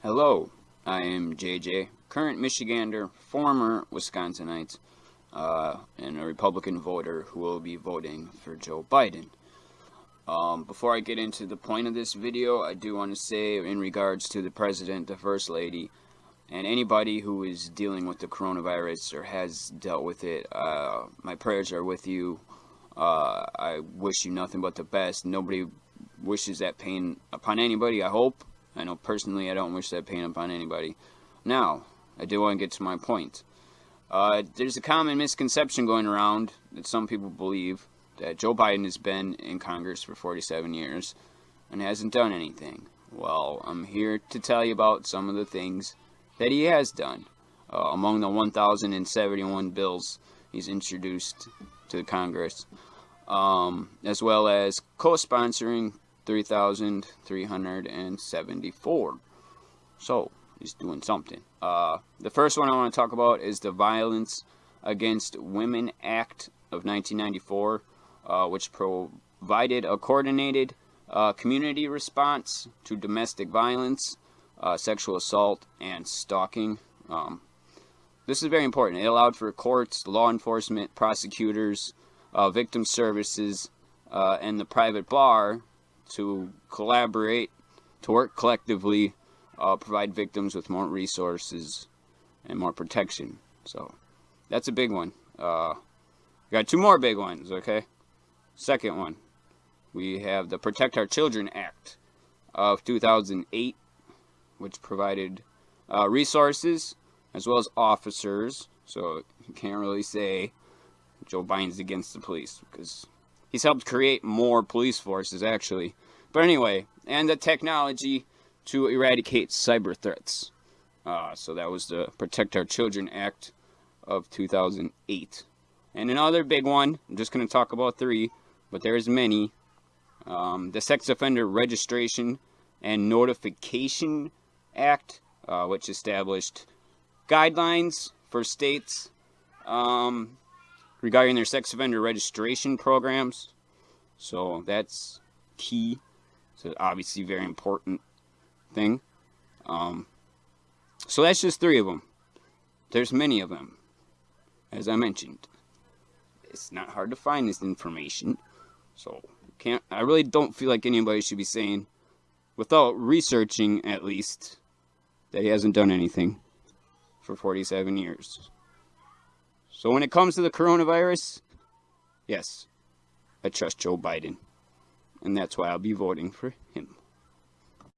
Hello, I am JJ, current Michigander, former Wisconsinite, uh, and a Republican voter who will be voting for Joe Biden. Um, before I get into the point of this video, I do want to say in regards to the President, the First Lady, and anybody who is dealing with the coronavirus or has dealt with it, uh, my prayers are with you. Uh, I wish you nothing but the best. Nobody wishes that pain upon anybody, I hope. I know personally I don't wish that pain upon anybody. Now, I do want to get to my point. Uh, there's a common misconception going around that some people believe that Joe Biden has been in Congress for 47 years and hasn't done anything. Well, I'm here to tell you about some of the things that he has done. Uh, among the 1,071 bills he's introduced to Congress, um, as well as co-sponsoring 3,374. So, he's doing something. Uh, the first one I want to talk about is the Violence Against Women Act of 1994, uh, which provided a coordinated uh, community response to domestic violence, uh, sexual assault, and stalking. Um, this is very important. It allowed for courts, law enforcement, prosecutors, uh, victim services, uh, and the private bar to collaborate, to work collectively, uh, provide victims with more resources and more protection. So that's a big one. Uh, got two more big ones, okay? Second one, we have the Protect Our Children Act of 2008, which provided uh, resources as well as officers. So you can't really say Joe Biden's against the police because he's helped create more police forces actually. But anyway, and the technology to eradicate cyber threats. Uh, so that was the Protect Our Children Act of 2008. And another big one, I'm just going to talk about three, but there's many. Um, the Sex Offender Registration and Notification Act, uh, which established guidelines for states um, regarding their sex offender registration programs. So that's key. So obviously very important thing. Um, so that's just three of them. There's many of them, as I mentioned. It's not hard to find this information, so can't. I really don't feel like anybody should be saying, without researching at least, that he hasn't done anything for 47 years. So when it comes to the coronavirus, yes, I trust Joe Biden. And that's why I'll be voting for him.